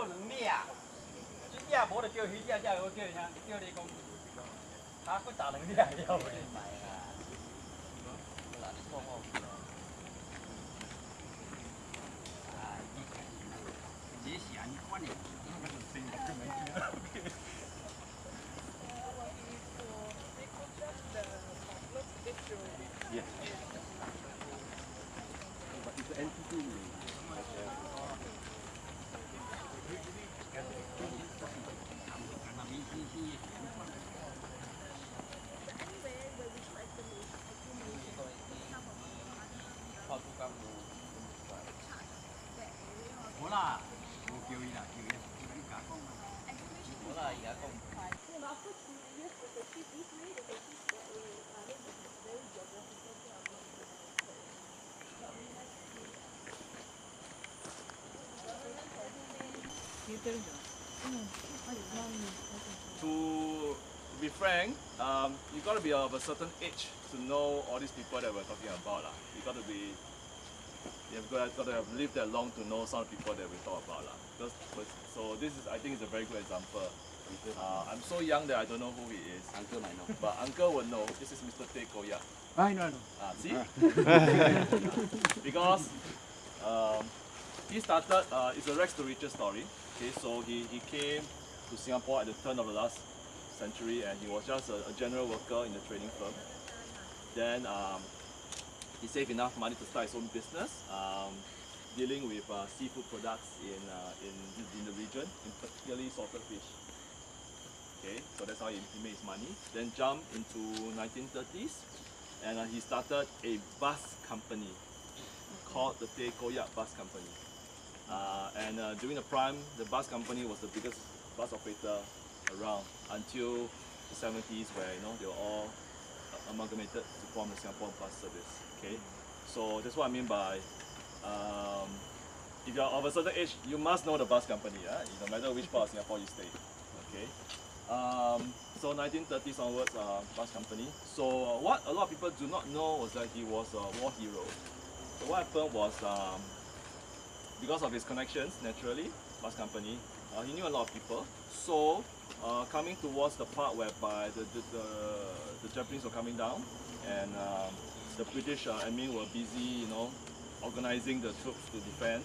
叫两领，一领无就叫鱼领，领我叫啥？叫你讲，他佫打两领了袂？这是安尼款的。 Yes. But it's an entity. To be frank, um, you got to be of a certain age to know all these people that we're talking about. lah. You got to be, you've got, got to have lived that long to know some people that we talk about. lah. Because, so this is, I think, is a very good example. Uh, I'm so young that I don't know who he is. Uncle might know. But uncle will know. This is Mr. Tay Koh Yat. I know, I know. Ah, see? because um, he started, uh, it's a Rex to riches story. Okay, so he, he came to Singapore at the turn of the last century and he was just a, a general worker in a trading firm. Then um, he saved enough money to start his own business, um, dealing with uh, seafood products in, uh, in, in the region, in particularly salted fish. Okay, so that's how he, he made his money. Then jumped into 1930s and uh, he started a bus company called the Teh Koyak Bus Company. Uh, and uh, during the prime, the bus company was the biggest bus operator around until the 70s where you know they were all uh, amalgamated to form the Singapore Bus Service. Okay, so that's what I mean by um, if you're of a certain age, you must know the bus company. Uh, no matter which part of Singapore you stay. Okay. Um, so 1930s onwards, uh, bus company. So what a lot of people do not know was that he was a war hero. So what happened was um, because of his connections, naturally, bus company, uh, he knew a lot of people. So uh, coming towards the part whereby the, the, the, the Japanese were coming down and um, the British uh, admin were busy, you know, organizing the troops to defend.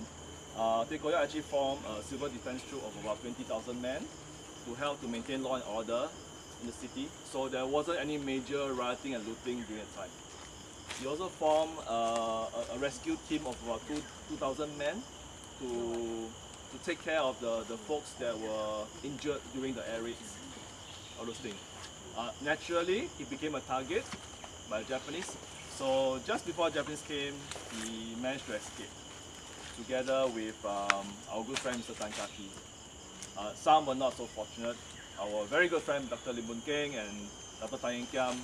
Uh, Tay Koh Yat actually formed a civil defense troop of about 20,000 men to help to maintain law and order in the city. So there wasn't any major rioting and looting during that time. He also formed uh, a, a rescue team of about two, 2,000 men to, to take care of the, the folks that were injured during the air raids, all those things. Uh, naturally, he became a target by the Japanese. So just before Japanese came, he managed to escape together with um, our good friend Mr. Tan Kah Kee. Uh, some were not so fortunate. Our very good friend Dr. Lim Boon Keng and Dr. Tan Yen Kiam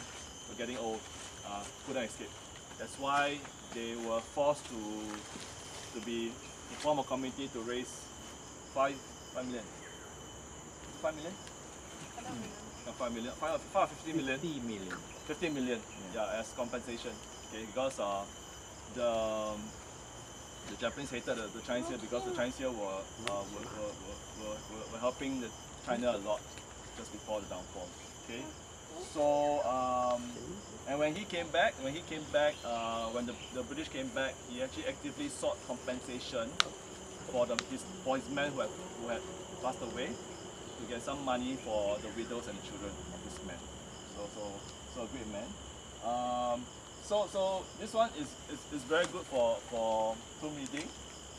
were getting old, uh, couldn't escape. That's why they were forced to to be to form a committee to raise five five million. Five million? No, five million. Five, five or fifty million. 50 million. 15 million yeah. as compensation okay because uh, the um, the Japanese hated the, the Chinese here because the Chinese here were, uh, were, were, were, were, were helping the China a lot just before the downfall okay so um, and when he came back when he came back uh, when the, the British came back he actually actively sought compensation for the his for his men who had, who had passed away to get some money for the widows and children of his men so so so a great man. Um, so so this one is, is, is very good for for tomb reading.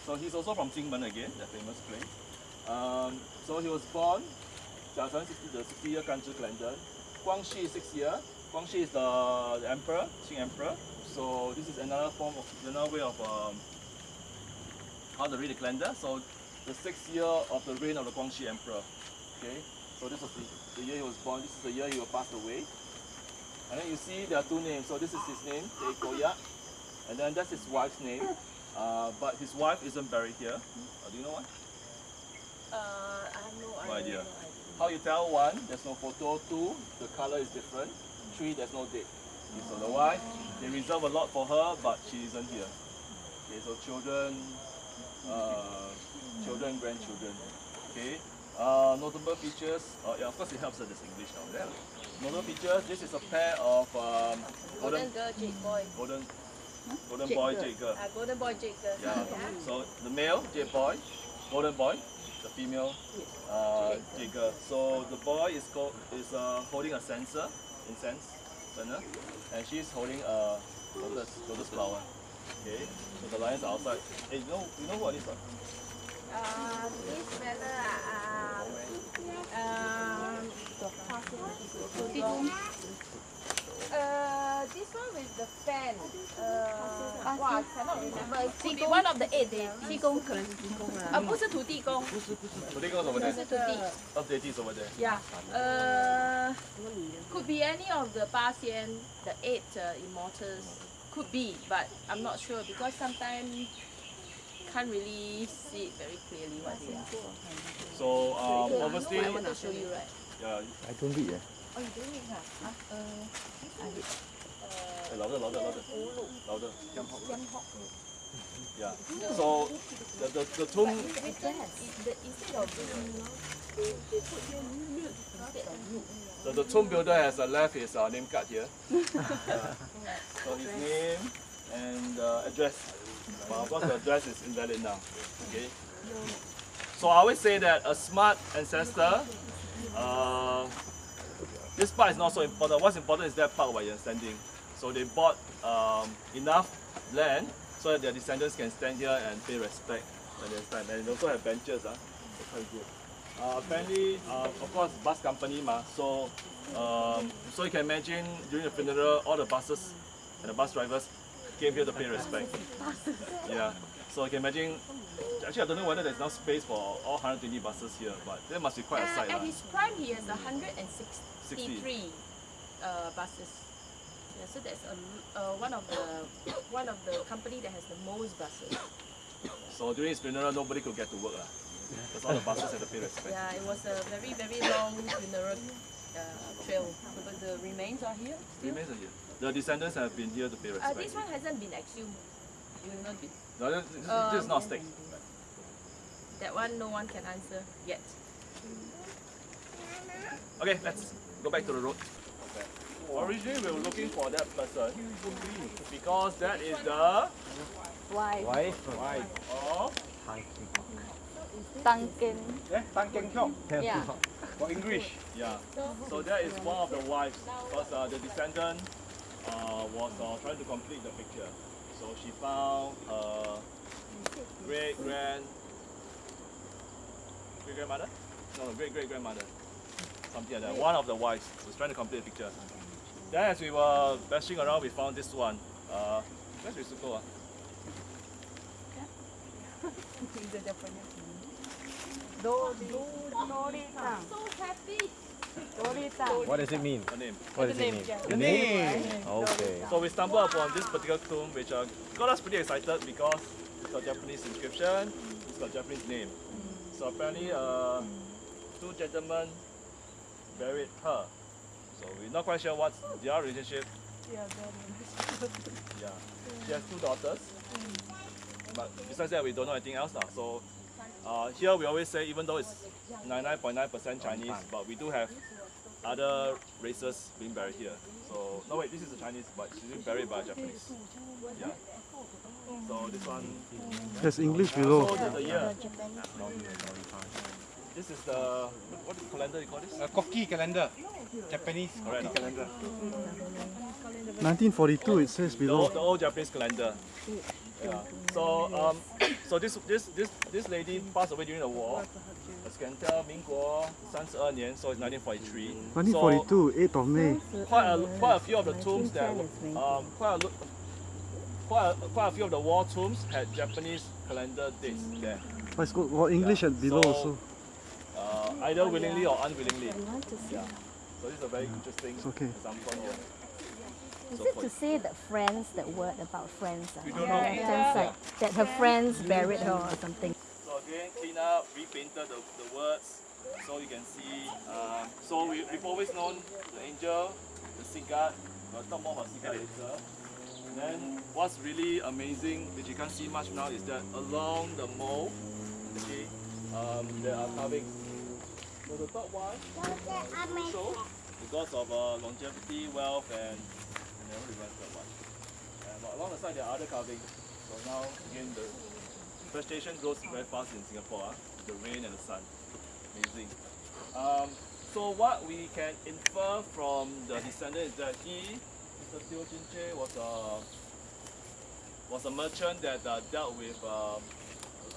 So he's also from Jingmen again, the famous place. Um, so he was born 甲辰60 the 60 year Ganzhi calendar. Guangxu is 6 year. Guangxu is the, the emperor, Qing emperor. So this is another form of another way of um, how to read the calendar. So the sixth year of the reign of the Guangxu emperor. Okay. So this was the, the year he was born. This is the year he passed away. And then you see there are two names. So this is his name, Tay Koh Yat. And then that's his wife's name. Uh, but his wife isn't buried here. Uh, do you know why? Uh, I have no, No idea. idea. How you tell? One, there's no photo. Two, the color is different. Three, there's no date. Okay, so the wife, they reserve a lot for her, but she isn't here. Okay, so children, uh, children, grandchildren. Okay. Uh, notable features. Uh, yeah, of course it helps that there's English now. Yeah. Notable features. This is a pair of um, Golden golden girl, jade boy. golden golden Jade boy girl. jade girl. Ah, golden boy, jade girl. Yeah. So the male jade boy, golden boy. The female uh, jade. So the boy is called is uh, holding a censer, incense burner, and she's holding a lotus lotus flower. Okay. So the lions are outside. Hey, you know you know what is that? Uh, this fella, uh, um, uh, this one with the fan Uh, wow, I cannot remember. It could be one of the eight deities. 地公可能是地公啦。呃，不是土地公， Today goes over 不 there. 是土地。 Up deities over there. Yeah. Uh, could be any of the 八仙, the eight uh, immortals. Could be, but I'm not sure because sometimes can't really see it very clearly what they are. So um, I obviously, want to show you, right? yeah, I don't read eh. Oh, you don't need huh? Huh? Uh, Hey, louder, louder, louder, louder. Yeah. So the the, the tomb. Instead instead of they, they put here mute instead of mute. The, the tomb builder has uh, left his uh, name card here. So his name and uh, address. But of course the address is invalid now. Okay. So I always say that a smart ancestor. Uh, this part is not so important. What's important is that part where you're standing. So they bought um, enough land so that their descendants can stand here and pay respect when they stand. And they also have benches. Ah, They're quite good. Uh, apparently, uh, of course, bus company ma. So, um, so you can imagine during the funeral, all the buses and the bus drivers came here to pay respect. Yeah. So you can imagine. Actually, I don't know whether there's enough space for all 120 buses here, but there must be quite a Uh, sight. at lah. his prime, he has 163 uh, buses. Yeah, so that's a, uh, one of the one of the company that has the most buses. So during his funeral, nobody could get to work lah. Because all the buses had to pay respect. Yeah, it was a very very long funeral uh, trail, but the remains are here still. Remains are here. The descendants have been here to pay Uh, respect. this one hasn't been exhumed. It will not be. No, this, this, this is not Um, stake. That one no one can answer yet. Okay, let's go back to the road. Originally, we were looking for that person because that is the wife. Why? of Tăng Kinh. Eh, Tan Keng Hiong Yeah. for English. yeah. So that is one of the wives because uh, the descendant uh, was uh, trying to complete the picture. So she found uh, great grand great grandmother? No, no, great great grandmother. Something like that. One of the wives was trying to complete the picture. Then as we were bashing around, we found this one. Uh, where's Risuko? Ah? So happy. What does it mean? Her name. What does it mean? The name. Okay. So we stumbled upon this particular tomb which uh, got us pretty excited because it's got Japanese inscription, it's got Japanese name. So apparently uh, two gentlemen buried her. So we're not quite sure what's their relationship. Yeah. yeah. She has two daughters. But besides that we don't know anything else now. So uh, here we always say even though it's 99.9% Chinese, but we do have other races being buried here. So no wait, this is a Chinese, but she's being buried by a Japanese. Yeah. So this one. There's English below. So the, the year. This is the what, what calendar you call this? A Koki calendar. Japanese Correct. Koki calendar. 1942 it says The below. old, the old Japanese calendar. Yeah. So um, so this this this this lady passed away during the war. As you can tell, 民国三十二年, so it's 1943. So 1942, 8th of May. quite a quite a few of the tombs that um quite a lo- quite a, quite a few of the war tombs had Japanese calendar dates there. But it's got, got English at below So- also. Uh, either willingly or unwillingly. Yeah. So this is a very interesting It's okay. example here. Is So it to say that friends, that word about friends? We don't Yeah, know. in terms like that her friends buried her or something. So again, clean up, repainted the, the words so you can see. Um, so we, we've always known the angel, the cigar, we'll talk more about cigar later. And Then what's really amazing, which you can't see much now, is that along the mole, okay, um, there are carvings. So the third one is crucial because of uh, longevity, wealth, and never remember that one. And along the side there are other carvings. So now again the vegetation grows very fast in Singapore. ah, the rain and the sun. Amazing. Um, so what we can infer from the descendant is that he, Mr. Teo Chin Che, was a was a merchant that uh, dealt with um,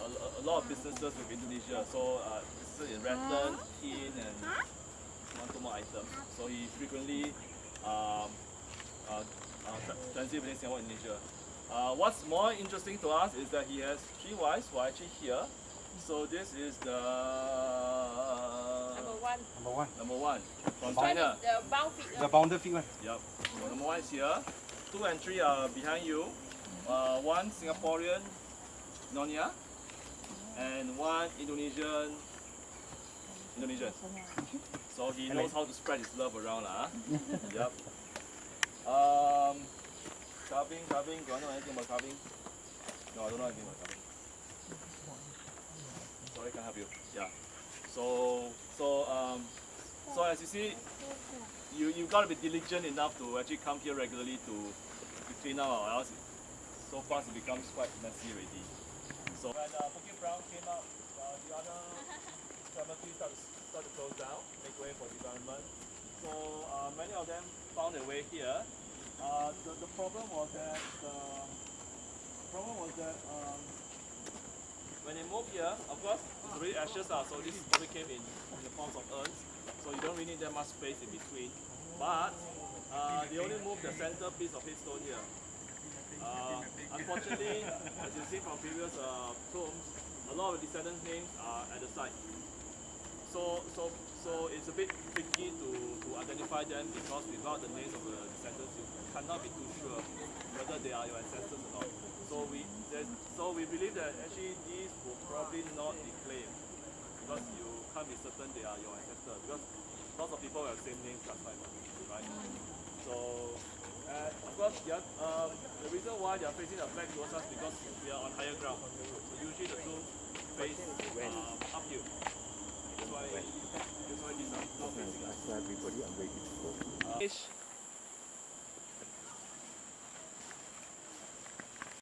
a, a, a lot of businesses with Indonesia. So uh, businesses in Rattan, tin, and one two more items. So he frequently um, uh, uh, tra- transit between Singapore and Indonesia. Uh, what's more interesting to us is that he has three wives who are actually here. So this is the Number one. Number one. number one from One China. the bound feet. The bounded feet one. Yep. So number one is here. Two and three are behind you. Uh, one Singaporean Nonya and one Indonesian Indonesian. So he knows how to spread his love around lah. yep. Um, carving, carving. Do I know anything about carving? No, I don't know anything about carving. Sorry, can't help you. Yeah. So, so, um, so as you see, you you gotta be diligent enough to actually come here regularly to, to clean up or else it, so fast it becomes quite messy already. So when uh, Bukit Brown came out, uh, the other cemeteries start to, to close down, make way for development. So uh, many of them found their way here. Uh, the, the problem was that uh, the problem was that um, when they moved here, of course, it's already ashes are, so this probably came in, in the forms of urns. So you don't really need that much space in between. But uh, they only moved the center piece of headstone here. Uh, unfortunately, as you see from previous uh, a lot of the descendants' names are at the side. So, so, so it's a bit tricky to, to identify them because without the names of the descendants, you cannot be too sure whether they are your ancestors or not. So we, so we believe that actually these will probably not be claimed because you can't be certain they are your ancestors because lots of people have the same names right? So, and of course, the, oth- um, the reason why they are facing the back towards us because we are on higher ground. So usually the two face uh, uphill. That's why, that's why these are not facing us. Everybody are waiting for. Uh,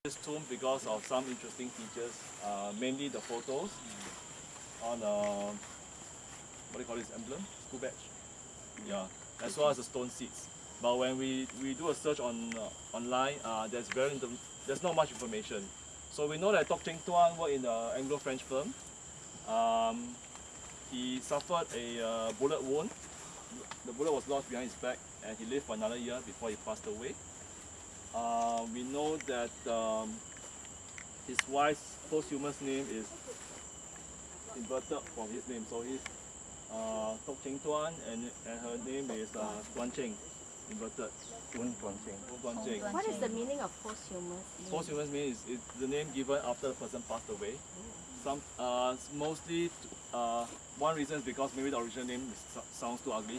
this tomb because of some interesting features, uh, mainly the photos on uh, what do you call this emblem? School badge. Yeah, as well as the stone seats. But when we, we do a search on uh, online, uh, there's very there's not much information. So we know that Tok Cheng Tuan worked in the Anglo-French firm. Um, he suffered a uh, bullet wound. The bullet was lodged behind his back, and he lived for another year before he passed away. Uh, we know that um, his wife's posthumous name is inverted from his name. So he's uh, Tok Cheng Tuan, and, and her name is uh, Tuan Cheng, inverted. Tuan Tuan Cheng. Tuan What is the meaning of posthumous? Posthumous means is, is the name given after the person passed away. Some uh, mostly uh, one reason is because maybe the original name is, sounds too ugly.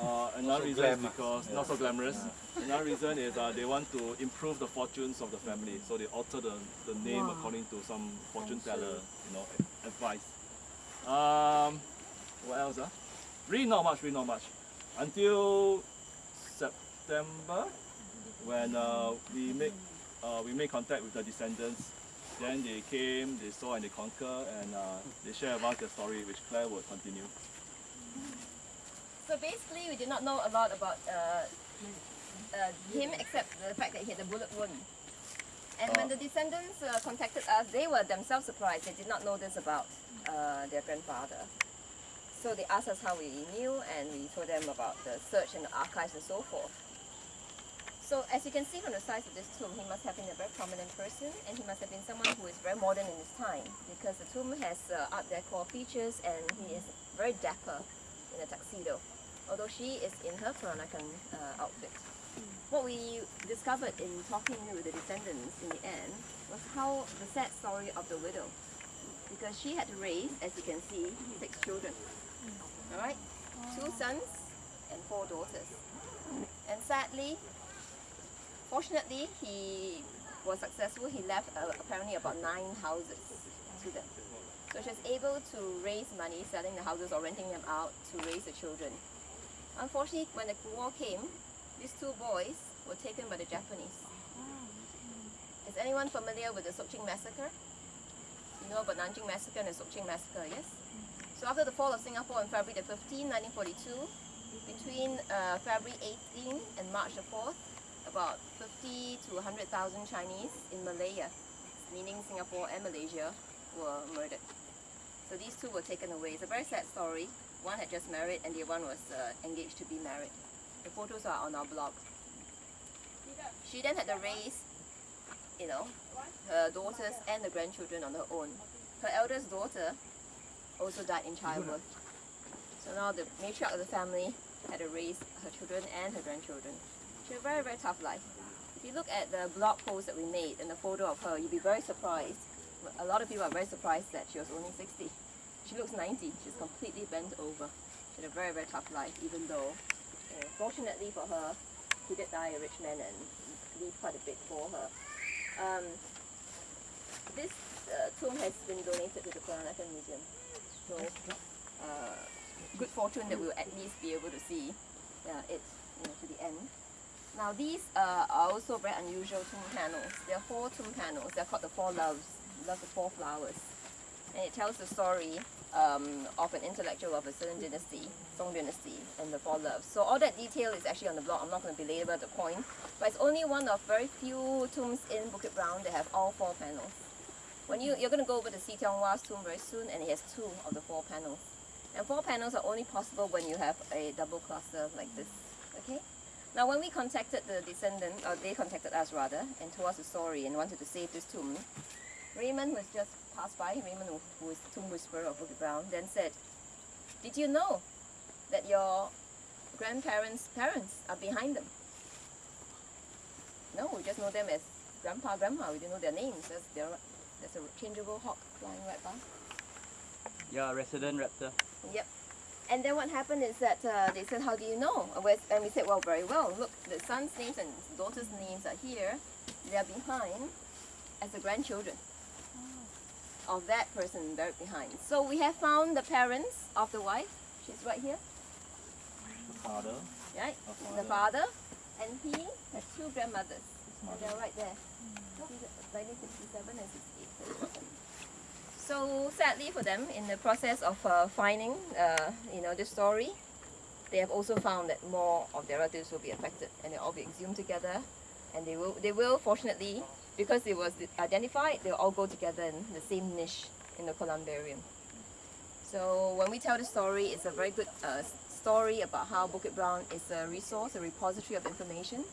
Uh, another so reason is glam, ah. because not so glamorous. Another reason is uh, they want to improve the fortunes of the family, so they alter the, the name Wow. according to some fortune teller, you know, advice. Um, what else? Uh? Really not much. Really not much. Until September, when uh, we make uh, we make contact with the descendants. Then they came, they saw and they conquer, and uh, they share about their story, which Claire will continue. So basically, we did not know a lot about uh, uh, him except the fact that he had a bullet wound. And when Uh. the descendants uh, contacted us, they were themselves surprised. They did not know this about uh, their grandfather. So they asked us how we knew, and we told them about the search and the archives and so forth. So as you can see from the size of this tomb, he must have been a very prominent person, and he must have been someone who is very modern in his time, because the tomb has uh, Art Deco features, and he is very dapper in a tuxedo, although she is in her Peranakan uh, outfit. What we discovered in talking with the descendants in the end was how the sad story of the widow, because she had to raise, as you can see, six children. All right, two sons and four daughters. And sadly, fortunately, he was successful. He left uh, apparently about nine houses to them. So she was able to raise money selling the houses or renting them out to raise the children. Unfortunately, when the war came, these two boys were taken by the Japanese. Is anyone familiar with the Sook Ching massacre? You know about Nanjing massacre and the Sook Ching massacre, yes? So after the fall of Singapore on February the 15th, 1942, between uh, February 18 and March the 4th, about 50 to 100,000 Chinese in Malaya, meaning Singapore and Malaysia, were murdered. So these two were taken away. It's a very sad story. One had just married and the other one was uh, engaged to be married. The photos are on our blog. She then had to raise, you know, her daughters and the grandchildren on her own. Her eldest daughter also died in childbirth. So now the matriarch of the family had to raise her children and her grandchildren. She had a very, very tough life. If you look at the blog post that we made and the photo of her, you'd be very surprised. A lot of people are very surprised that she was only 60. She looks 90. She's completely bent over. She had a very, very tough life, even though, fortunately for her, he did die a rich man and leave quite a bit for her. Um, this uh, tomb has been donated to the Peranakan Museum. So, uh, good fortune that we'll at least be able to see uh, it you know, to the end. Now these uh, are also very unusual tomb panels. There are four tomb panels. They're called the Four Loves, love the four flowers. And it tells the story um, of an intellectual of a certain dynasty, Song dynasty, and the Four Loves. So all that detail is actually on the blog. I'm not going to belabor the point, but it's only one of very few tombs in Bukit Brown that have all four panels. When you, you're going to go over to See Tiong Wah's tomb very soon, and it has two of the four panels. And four panels are only possible when you have a double cluster like this. Okay? Now, when we contacted the descendant, or they contacted us rather, and told us the story and wanted to save this tomb, Raymond was just passed by, Raymond, who is tomb whisperer of Bukit Brown, then said, Did you know that your grandparents' parents are behind them? No, we just know them as grandpa, grandma. We didn't know their names. There's, there, there's a changeable hawk flying right by. Yeah, resident raptor. Yep. And then what happened is that uh, they said, how do you know? And we- said, well, very well. Look, the son's names and daughter's names are here. They are behind as the grandchildren of that person buried behind. So we have found the parents of the wife. She's right here, The Father, right? her The father, father. And he has two grandmothers. And they're right there. See the 1967 and 68. So sadly for them, in the process of uh, finding, uh, you know, this story, they have also found that more of their relatives will be affected, and they'll all be exhumed together, and they will, they will, fortunately, because it was identified, they'll all go together in the same niche in the columbarium. So when we tell the story, it's a very good uh, story about how Bukit Brown is a resource, a repository of information.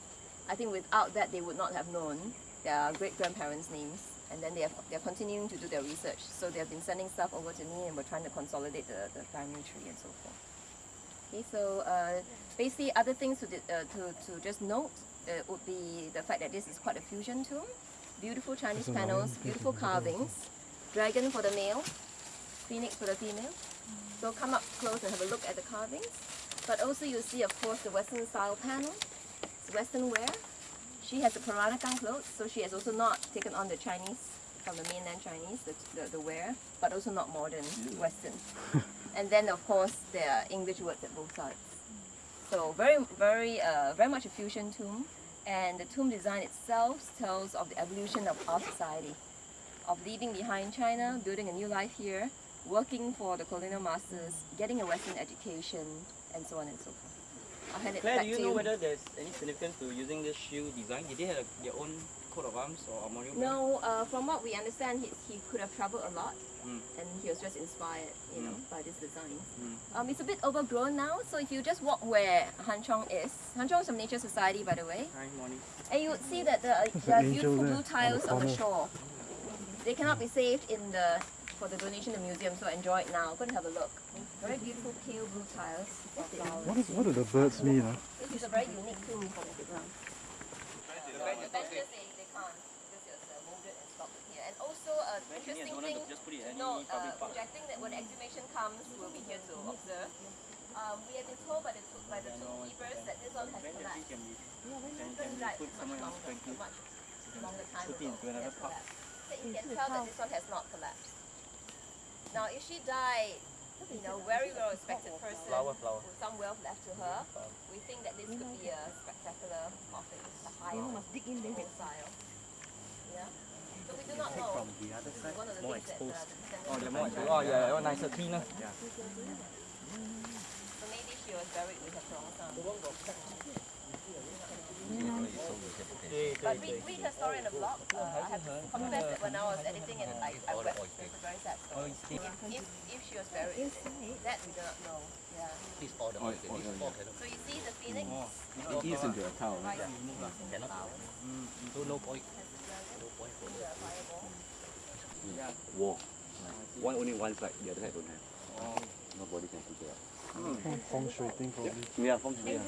I think without that, they would not have known their great grandparents' names, and then they have, they're continuing to do their research. So they have been sending stuff over to me, and we're trying to consolidate the, the family tree and so forth. Okay, so uh, basically, other things to, uh, to, to just note uh, would be the fact that this is quite a fusion tomb. Beautiful Chinese panels, beautiful carvings, dragon for the male, phoenix for the female. So come up close and have a look at the carvings. But also you'll see, of course, the Western style panel. It's Western wear. She has a Peranakan clothes, so she has also not taken on the Chinese, from the mainland Chinese, the, the, the wear, but also not modern, Western. and then, of course, there are English words at both sides. So very, very, uh, very much a fusion tomb. And the tomb design itself tells of the evolution of our society, of leaving behind China, building a new life here, working for the colonial masters, getting a Western education, and so on and so forth. I'll hand it Claire, back do you to know you. whether there's any significance to using this shoe design? Did they have a, their own coat of arms or armorial? brand? No, uh, from what we understand, he, he could have traveled a lot, Mm. and he was just inspired, you know, Mm. by this design. Mm. Um, it's a bit overgrown now, so if you just walk where Han Chong is, Han Chong is from Nature Society, by the way, Hi, morning. and you would see that the, uh, there are beautiful there blue on the tiles on the shore. They cannot be saved in the for the donation to the museum, so enjoy it now. Go and have a look. Very beautiful pale blue tiles. What, is, what do the birds mean? ah? This is a very unique tomb for Bukit Brown. The benches, they, they can't because it's uh, molded and sculpted here. And also, uh, interesting thing just put it to any note, uh, public park. projecting that when the exhibition comes, we'll be here to observe. Um, we have been told by the two, by the two keepers that this one has collapsed. can be It's like put much somewhere else, longer, frankly. much longer time Put it ago. it has collapsed. So you can tell that this one has not collapsed. Now, if she died, you know, very well respected person Flower, flower. with some wealth left to her, we think that this could be a spectacular coffin, a high profile. Yeah. So we do not know. From the other side, One of the more things that, exposed. uh, the Oh, they're more have Oh, yeah, yeah, nicer, cleaner. So maybe she was buried with her strong son. But read, read her story in the blog. Uh, I have to confess that when I was editing it, I, I wept. It's a very sad story. If, if, if she was buried, that we do not know. Yeah. So you see the phoenix It is into a town. right flowers. The fireball. Wall. One only one side, the other side don't have. Nobody can figure out. Feng shui thing probably. Yeah, feng shui. Yeah.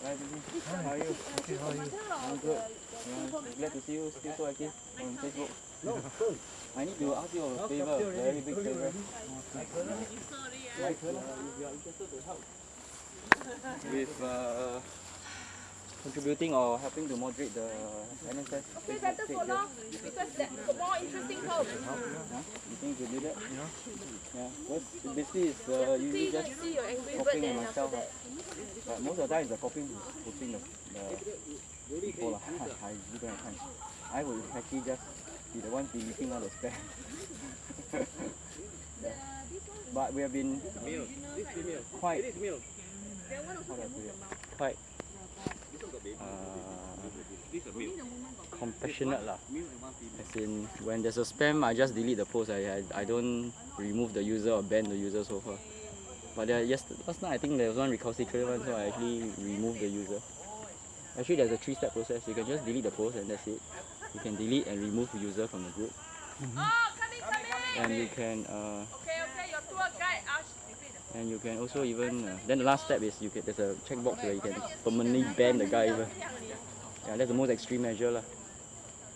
Hi, Bibi. How are you? Okay, how are you? I'm good. Yeah, glad to see you still so active on Facebook. No, I need to ask you a favor, very big favor. Uh, if you are interested to help with uh, contributing or helping to moderate the NSS. Okay, better for long because that more interesting post. Huh? You think you do that? Yeah. Yeah. Because basically it's uh, usually just see your angry bird copying then after myself. that. But most of the time it's the copying who's putting the, the people lah. I really don't have time. I will actually just be the one deleting all the spam. Yeah. But we have been quite how do I put it? Quite compassionate lah. As in when there's a spam I just delete the post. I, I, I don't remove the user or ban the user so far. But there, yes, last night I think there was one recalcitrant one, so I actually removed the user. Actually, there's a three-step process. You can just delete the post and that's it. You can delete and remove the user from the group, Oh, coming, coming. and you can uh, Okay, okay, your tour guide asked. and you can also even uh, then the last step is you can there's a checkbox where you can permanently ban the guy even. Yeah, that's the most extreme measure lah.